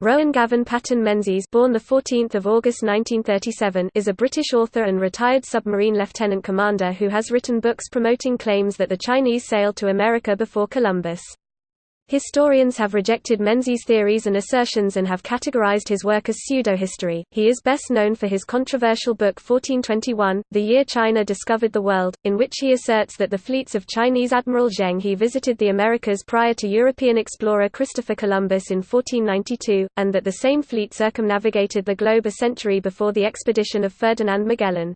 Rowan Gavin Paton Menzies born 14 August 1937 is a British author and retired submarine lieutenant commander who has written books promoting claims that the Chinese sailed to America before Columbus. Historians have rejected Menzies' theories and assertions and have categorized his work as pseudo-history. He is best known for his controversial book 1421, The Year China Discovered the World, in which he asserts that the fleets of Chinese Admiral Zheng He visited the Americas prior to European explorer Christopher Columbus in 1492, and that the same fleet circumnavigated the globe a century before the expedition of Ferdinand Magellan.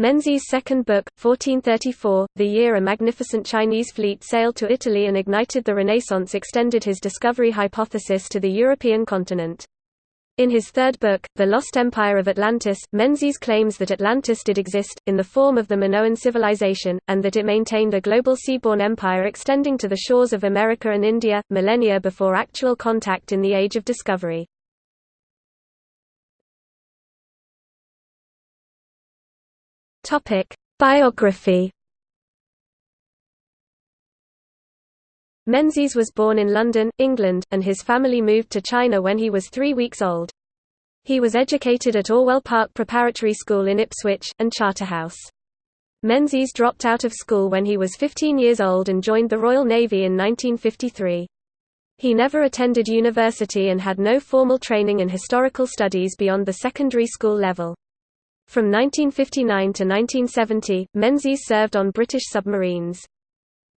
Menzies' second book, 1434, The Year a Magnificent Chinese Fleet Sailed to Italy and Ignited the Renaissance extended his discovery hypothesis to the European continent. In his third book, The Lost Empire of Atlantis, Menzies claims that Atlantis did exist, in the form of the Minoan civilization, and that it maintained a global seaborne empire extending to the shores of America and India, millennia before actual contact in the Age of Discovery. Topic: Biography. Menzies was born in London, England, and his family moved to China when he was three weeks old. He was educated at Orwell Park Preparatory School in Ipswich, and Charterhouse. Menzies dropped out of school when he was 15 years old and joined the Royal Navy in 1953. He never attended university and had no formal training in historical studies beyond the secondary school level. From 1959 to 1970, Menzies served on British submarines.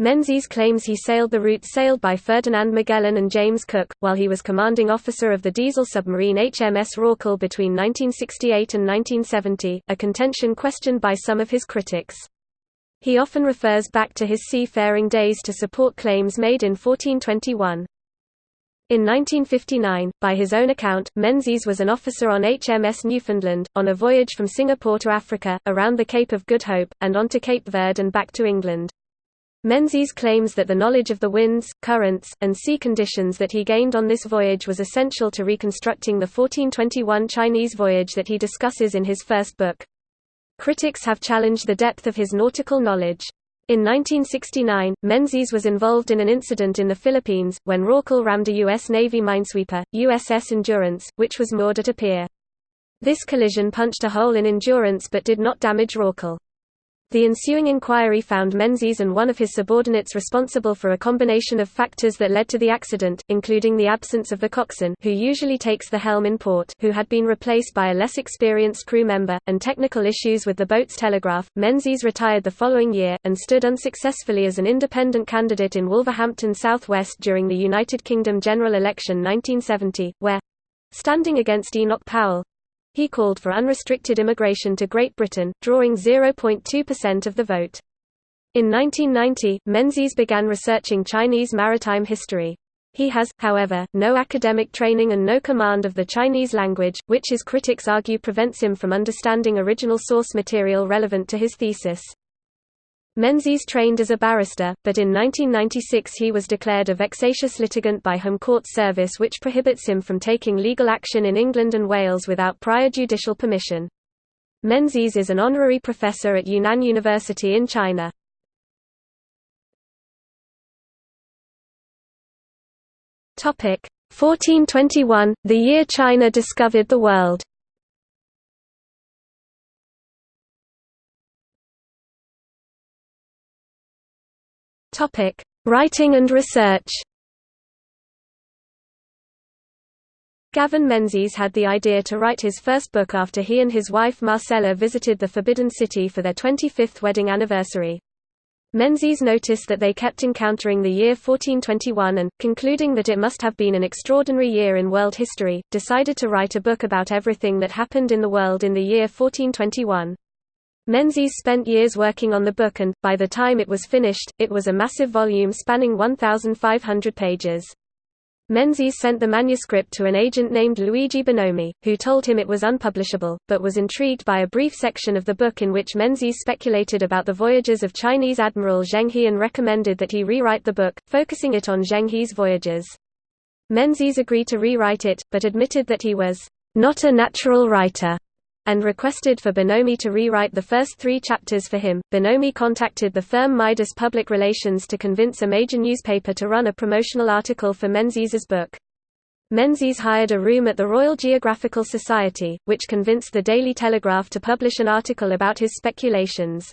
Menzies claims he sailed the route sailed by Ferdinand Magellan and James Cook, while he was commanding officer of the diesel submarine HMS Rorqual between 1968 and 1970, a contention questioned by some of his critics. He often refers back to his seafaring days to support claims made in 1421. In 1959, by his own account, Menzies was an officer on HMS Newfoundland, on a voyage from Singapore to Africa, around the Cape of Good Hope, and on to Cape Verde and back to England. Menzies claims that the knowledge of the winds, currents, and sea conditions that he gained on this voyage was essential to reconstructing the 1421 Chinese voyage that he discusses in his first book. Critics have challenged the depth of his nautical knowledge. In 1969, Menzies was involved in an incident in the Philippines, when Rorqual rammed a U.S. Navy minesweeper, USS Endurance, which was moored at a pier. This collision punched a hole in Endurance but did not damage Rorqual. The ensuing inquiry found Menzies and one of his subordinates responsible for a combination of factors that led to the accident, including the absence of the coxswain who usually takes the helm in port who had been replaced by a less experienced crew member, and technical issues with the boat's telegraph. Menzies retired the following year, and stood unsuccessfully as an independent candidate in Wolverhampton South West during the United Kingdom general election 1970, where—standing against Enoch Powell, he called for unrestricted immigration to Great Britain, drawing 0.2% of the vote. In 1990, Menzies began researching Chinese maritime history. He has, however, no academic training and no command of the Chinese language, which his critics argue prevents him from understanding original source material relevant to his thesis. Menzies trained as a barrister, but in 1996 he was declared a vexatious litigant by Home Court Service which prohibits him from taking legal action in England and Wales without prior judicial permission. Menzies is an honorary professor at Yunnan University in China. Topic 1421, the year China discovered the world. Topic: Writing and research. Gavin Menzies had the idea to write his first book after he and his wife Marcella visited the Forbidden City for their 25th wedding anniversary. Menzies noticed that they kept encountering the year 1421 and, concluding that it must have been an extraordinary year in world history, decided to write a book about everything that happened in the world in the year 1421. Menzies spent years working on the book and, by the time it was finished, it was a massive volume spanning 1,500 pages. Menzies sent the manuscript to an agent named Luigi Bonomi, who told him it was unpublishable, but was intrigued by a brief section of the book in which Menzies speculated about the voyages of Chinese Admiral Zheng He and recommended that he rewrite the book, focusing it on Zheng He's voyages. Menzies agreed to rewrite it, but admitted that he was not a natural writer and requested for Bonomi to rewrite the first three chapters for him. Bonomi contacted the firm Midas Public Relations to convince a major newspaper to run a promotional article for Menzies's book. Menzies hired a room at the Royal Geographical Society, which convinced the Daily Telegraph to publish an article about his speculations.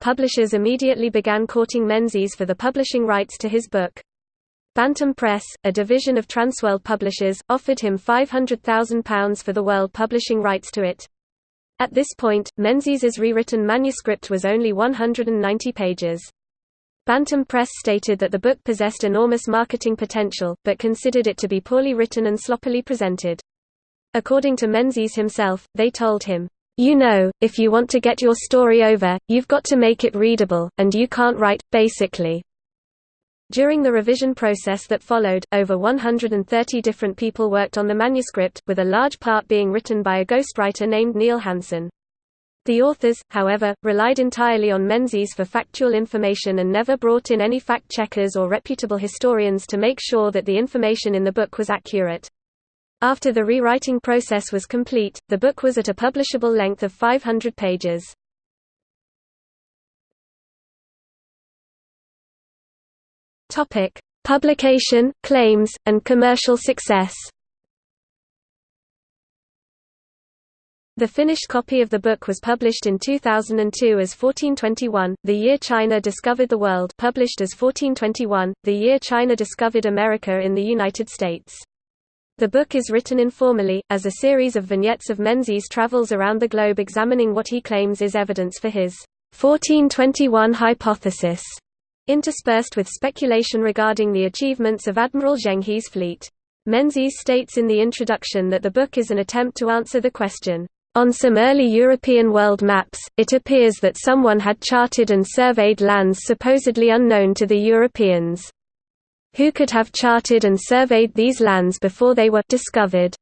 Publishers immediately began courting Menzies for the publishing rights to his book. Bantam Press, a division of Transworld Publishers, offered him £500,000 for the world publishing rights to it. At this point, Menzies's rewritten manuscript was only 190 pages. Bantam Press stated that the book possessed enormous marketing potential, but considered it to be poorly written and sloppily presented. According to Menzies himself, they told him, "'You know, if you want to get your story over, you've got to make it readable, and you can't write, basically." During the revision process that followed, over 130 different people worked on the manuscript, with a large part being written by a ghostwriter named Neil Hanson. The authors, however, relied entirely on Menzies for factual information and never brought in any fact-checkers or reputable historians to make sure that the information in the book was accurate. After the rewriting process was complete, the book was at a publishable length of 500 pages. Publication, claims, and commercial success. The finished copy of the book was published in 2002 as 1421, The Year China Discovered the World published as 1421, The Year China Discovered America in the United States. The book is written informally, as a series of vignettes of Menzies' travels around the globe examining what he claims is evidence for his 1421 hypothesis, interspersed with speculation regarding the achievements of Admiral Zheng He's fleet. Menzies states in the introduction that the book is an attempt to answer the question, on some early European world maps, it appears that someone had charted and surveyed lands supposedly unknown to the Europeans. Who could have charted and surveyed these lands before they were discovered?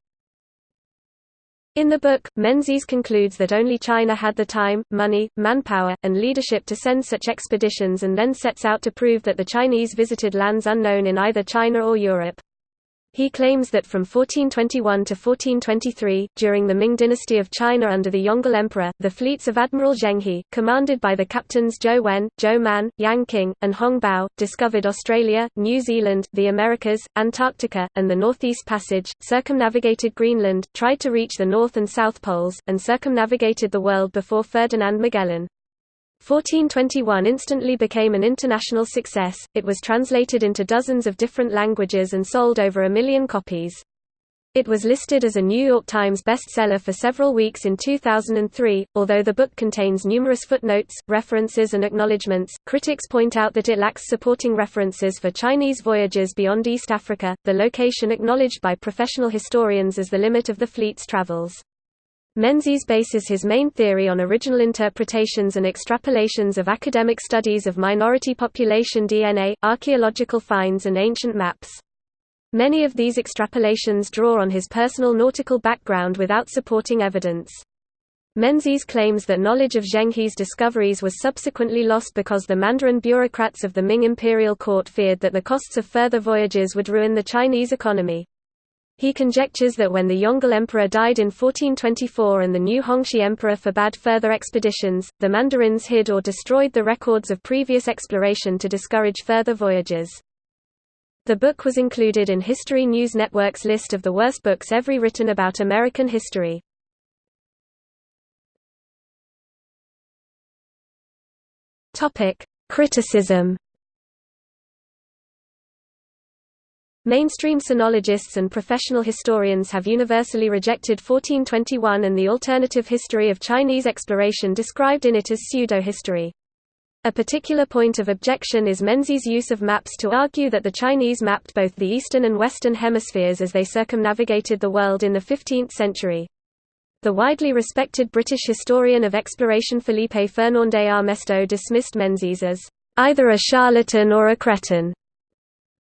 In the book, Menzies concludes that only China had the time, money, manpower, and leadership to send such expeditions and then sets out to prove that the Chinese visited lands unknown in either China or Europe. He claims that from 1421 to 1423, during the Ming dynasty of China under the Yongle Emperor, the fleets of Admiral Zheng He, commanded by the captains Zhou Wen, Zhou Man, Yang Qing, and Hong Bao, discovered Australia, New Zealand, the Americas, Antarctica, and the Northeast Passage, circumnavigated Greenland, tried to reach the North and South Poles, and circumnavigated the world before Ferdinand Magellan. 1421 instantly became an international success, it was translated into dozens of different languages and sold over a million copies. It was listed as a New York Times bestseller for several weeks in 2003. Although the book contains numerous footnotes, references, and acknowledgments, critics point out that it lacks supporting references for Chinese voyages beyond East Africa, the location acknowledged by professional historians as the limit of the fleet's travels. Menzies bases his main theory on original interpretations and extrapolations of academic studies of minority population DNA, archaeological finds and ancient maps. Many of these extrapolations draw on his personal nautical background without supporting evidence. Menzies claims that knowledge of Zheng He's discoveries was subsequently lost because the Mandarin bureaucrats of the Ming imperial court feared that the costs of further voyages would ruin the Chinese economy. He conjectures that when the Yongle Emperor died in 1424 and the new Hongxi Emperor forbade further expeditions, the Mandarins hid or destroyed the records of previous exploration to discourage further voyages. The book was included in History News Network's list of the worst books ever written about American history. Criticism Mainstream sinologists and professional historians have universally rejected 1421 and the alternative history of Chinese exploration described in it as pseudo-history. A particular point of objection is Menzies' use of maps to argue that the Chinese mapped both the eastern and western hemispheres as they circumnavigated the world in the 15th century. The widely respected British historian of exploration Felipe Fernandez Armesto dismissed Menzies as either a charlatan or a cretin.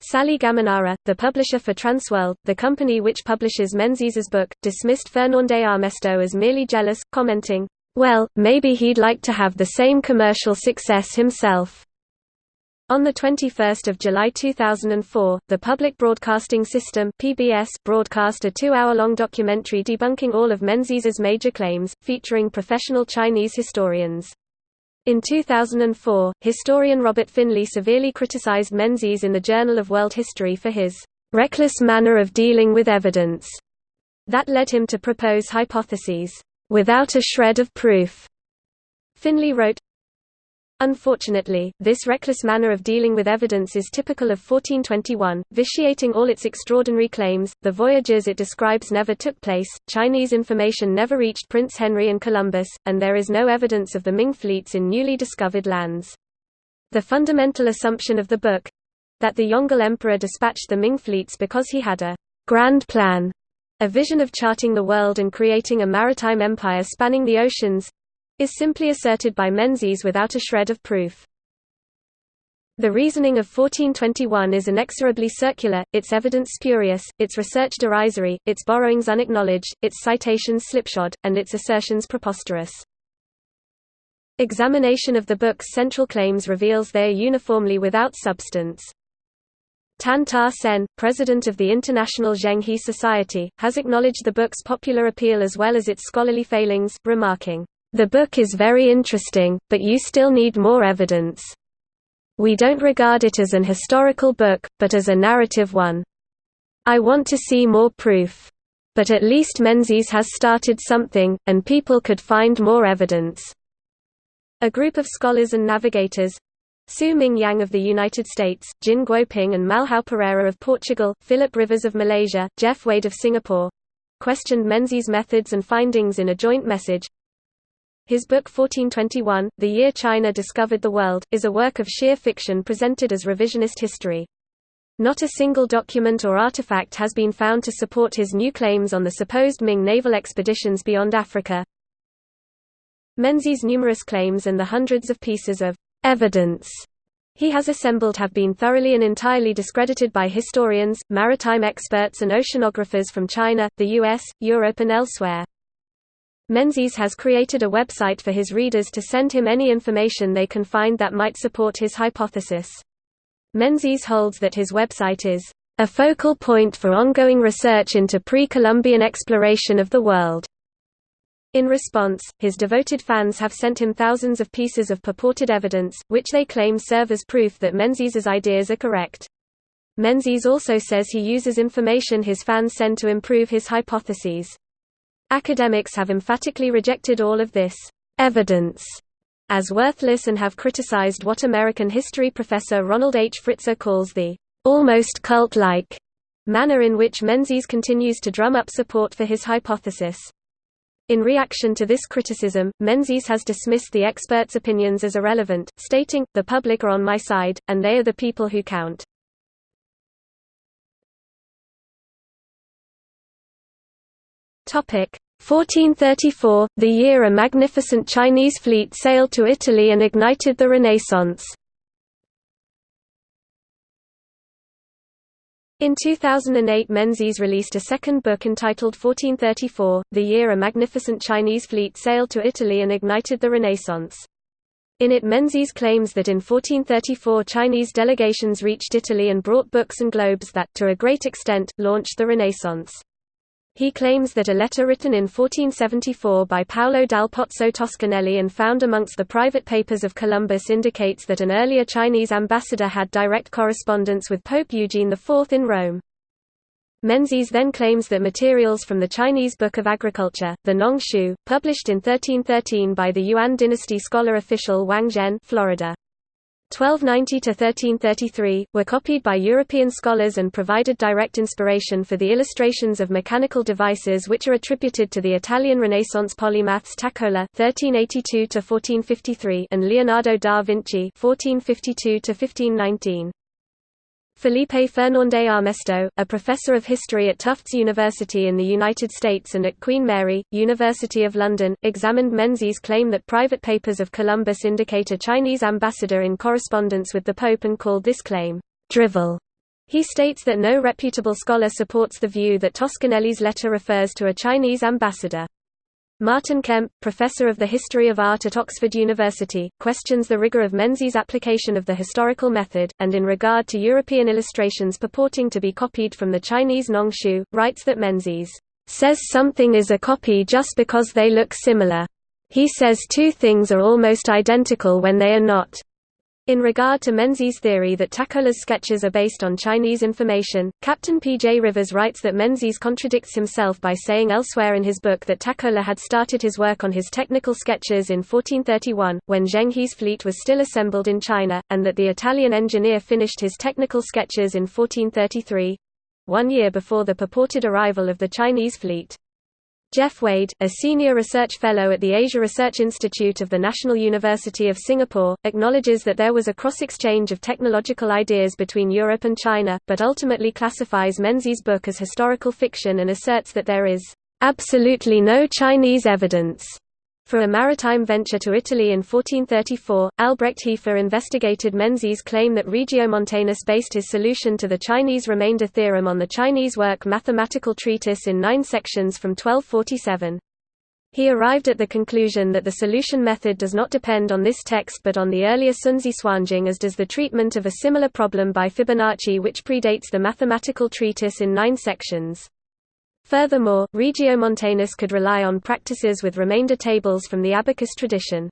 Sally Gaminara, the publisher for Transworld, the company which publishes Menzies's book, dismissed Fernandez Armesto as merely jealous, commenting, "Well, maybe he'd like to have the same commercial success himself." On 21 July 2004, the Public Broadcasting System (PBS) broadcast a two-hour-long documentary debunking all of Menzies's major claims, featuring professional Chinese historians. In 2004, historian Robert Finlay severely criticized Menzies in the Journal of World History for his reckless manner of dealing with evidence that led him to propose hypotheses without a shred of proof. Finlay wrote, Unfortunately, this reckless manner of dealing with evidence is typical of 1421, vitiating all its extraordinary claims. The voyages it describes never took place, Chinese information never reached Prince Henry and Columbus, and there is no evidence of the Ming fleets in newly discovered lands. The fundamental assumption of the book that the Yongle Emperor dispatched the Ming fleets because he had a grand plan, a vision of charting the world and creating a maritime empire spanning the oceans is simply asserted by Menzies without a shred of proof. The reasoning of 1421 is inexorably circular, its evidence spurious, its research derisory, its borrowings unacknowledged, its citations slipshod, and its assertions preposterous. Examination of the book's central claims reveals they are uniformly without substance. Tan Ta Sen, president of the International Zheng He Society, has acknowledged the book's popular appeal as well as its scholarly failings, remarking, the book is very interesting, but you still need more evidence. We don't regard it as an historical book, but as a narrative one. I want to see more proof. But at least Menzies has started something, and people could find more evidence. A group of scholars and navigators, Su Ming Yang of the United States, Jin Guoping and Malhao Pereira of Portugal, Philip Rivers of Malaysia, Geoff Wade of Singapore, questioned Menzies' methods and findings in a joint message, his book 1421, The Year China Discovered the World, is a work of sheer fiction presented as revisionist history. Not a single document or artifact has been found to support his new claims on the supposed Ming naval expeditions beyond Africa. Menzies' numerous claims and the hundreds of pieces of evidence he has assembled have been thoroughly and entirely discredited by historians, maritime experts and oceanographers from China, the US, Europe and elsewhere. Menzies has created a website for his readers to send him any information they can find that might support his hypothesis. Menzies holds that his website is a focal point for ongoing research into pre-Columbian exploration of the world. In response, his devoted fans have sent him thousands of pieces of purported evidence, which they claim serve as proof that Menzies's ideas are correct. Menzies also says he uses information his fans send to improve his hypotheses. Academics have emphatically rejected all of this evidence as worthless and have criticized what American history professor Ronald H. Fritze calls the almost cult-like manner in which Menzies continues to drum up support for his hypothesis. In reaction to this criticism, Menzies has dismissed the experts' opinions as irrelevant, stating, the public are on my side, and they are the people who count. Topic 1434, the year a magnificent Chinese fleet sailed to Italy and ignited the Renaissance. In 2008 Menzies released a second book entitled 1434, The Year a Magnificent Chinese Fleet Sailed to Italy and Ignited the Renaissance. In it Menzies claims that in 1434 Chinese delegations reached Italy and brought books and globes that, to a great extent, launched the Renaissance. He claims that a letter written in 1474 by Paolo dal Pozzo Toscanelli and found amongst the private papers of Columbus indicates that an earlier Chinese ambassador had direct correspondence with Pope Eugene IV in Rome. Menzies then claims that materials from the Chinese Book of Agriculture, the Nong Shu, published in 1313 by the Yuan dynasty scholar official Wang Zhen Florida. 1290–1333, were copied by European scholars and provided direct inspiration for the illustrations of mechanical devices which are attributed to the Italian Renaissance polymaths Taccola (1382–1453) and Leonardo da Vinci (1452–1519). Felipe Fernandez Armesto, a professor of history at Tufts University in the United States and at Queen Mary, University of London, examined Menzies' claim that private papers of Columbus indicate a Chinese ambassador in correspondence with the Pope and called this claim, drivel. He states that no reputable scholar supports the view that Toscanelli's letter refers to a Chinese ambassador. Martin Kemp, professor of the history of art at Oxford University, questions the rigor of Menzies' application of the historical method, and in regard to European illustrations purporting to be copied from the Chinese Nongshu, writes that Menzies says something is a copy just because they look similar. He says two things are almost identical when they are not. In regard to Menzies' theory that Taccola's sketches are based on Chinese information, Captain P. J. Rivers writes that Menzies contradicts himself by saying elsewhere in his book that Takola had started his work on his technical sketches in 1431, when Zheng He's fleet was still assembled in China, and that the Italian engineer finished his technical sketches in 1433—one year before the purported arrival of the Chinese fleet. Geoff Wade, a senior research fellow at the Asia Research Institute of the National University of Singapore, acknowledges that there was a cross-exchange of technological ideas between Europe and China, but ultimately classifies Menzies' book as historical fiction and asserts that there is absolutely no Chinese evidence for a maritime venture to Italy in 1434, Albrecht Heeffer investigated Menzies' claim that Regiomontanus based his solution to the Chinese remainder theorem on the Chinese work Mathematical Treatise in nine sections from 1247. He arrived at the conclusion that the solution method does not depend on this text but on the earlier Sunzi Suanjing as does the treatment of a similar problem by Fibonacci which predates the mathematical treatise in nine sections. Furthermore, Regiomontanus could rely on practices with remainder tables from the abacus tradition.